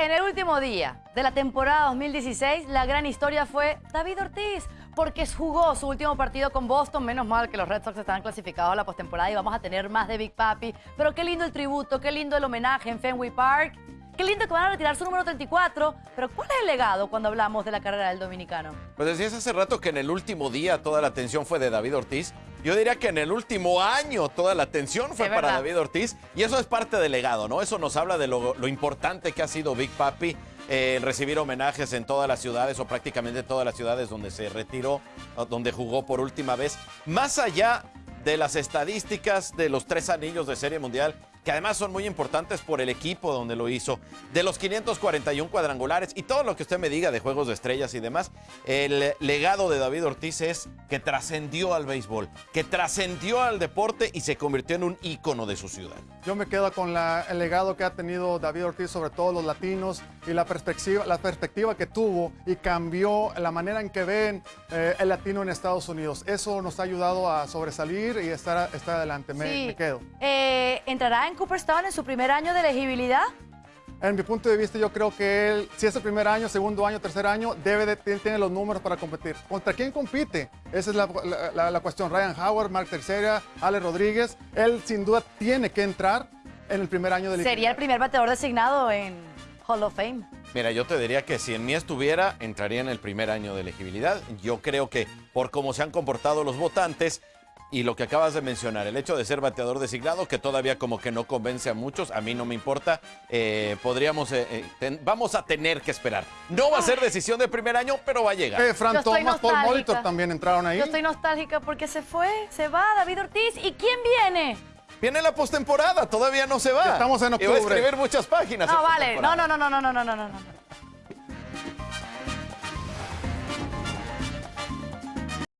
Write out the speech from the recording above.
En el último día de la temporada 2016, la gran historia fue David Ortiz, porque jugó su último partido con Boston. Menos mal que los Red Sox estaban clasificados a la postemporada y vamos a tener más de Big Papi. Pero qué lindo el tributo, qué lindo el homenaje en Fenway Park. Qué lindo que van a retirar su número 34. Pero ¿cuál es el legado cuando hablamos de la carrera del dominicano? Pues decías hace rato que en el último día toda la atención fue de David Ortiz. Yo diría que en el último año toda la atención fue para. David Ortiz. Y eso es parte del legado, ¿no? Eso nos habla de lo, lo importante que ha sido Big Papi eh, en recibir homenajes en todas las ciudades o prácticamente todas las ciudades donde se retiró, donde jugó por última vez. Más allá de las estadísticas de los tres anillos de Serie Mundial, que además son muy importantes por el equipo donde lo hizo, de los 541 cuadrangulares y todo lo que usted me diga de juegos de estrellas y demás, el legado de David Ortiz es que trascendió al béisbol, que trascendió al deporte y se convirtió en un ícono de su ciudad. Yo me quedo con la- el legado que ha tenido David Ortiz sobre todo los latinos y la perspectiva, la perspectiva que tuvo y cambió la manera en que ven eh, el latino en Estados Unidos. Eso nos ha ayudado a sobresalir y estar, estar adelante. Me, Sí. me quedo. Eh, ¿Entrará en Cooperstown en su primer año de elegibilidad? En mi punto de vista, yo creo que él, si es el primer año, segundo año, tercer año, debe de, él tiene los números para competir. ¿Contra quién compite? Esa es la, la- la- la cuestión. Ryan Howard, Mark Tercera, Ale Rodríguez. Él sin duda tiene que entrar en el primer año de Sería el primer bateador designado en Hall of Fame. Mira, yo te diría que si en mí estuviera, entraría en el primer año de elegibilidad. Yo creo que por cómo se han comportado los votantes y lo que acabas de mencionar, el hecho de ser bateador designado, que todavía como que no convence a muchos, a mí no me importa, eh, podríamos, eh, eh, ten- vamos a tener que esperar. No va a ser decisión de primer año, pero va a llegar. Eh, Fran Thomas, Paul. Molitor también entraron ahí. Yo estoy nostálgica porque se fue, se va David Ortiz. ¿Y quién viene? Viene la postemporada, todavía no se va. Estamos en Y va a octubre. escribir muchas páginas. No, vale. No, no, no, no, no, no, no, no, no.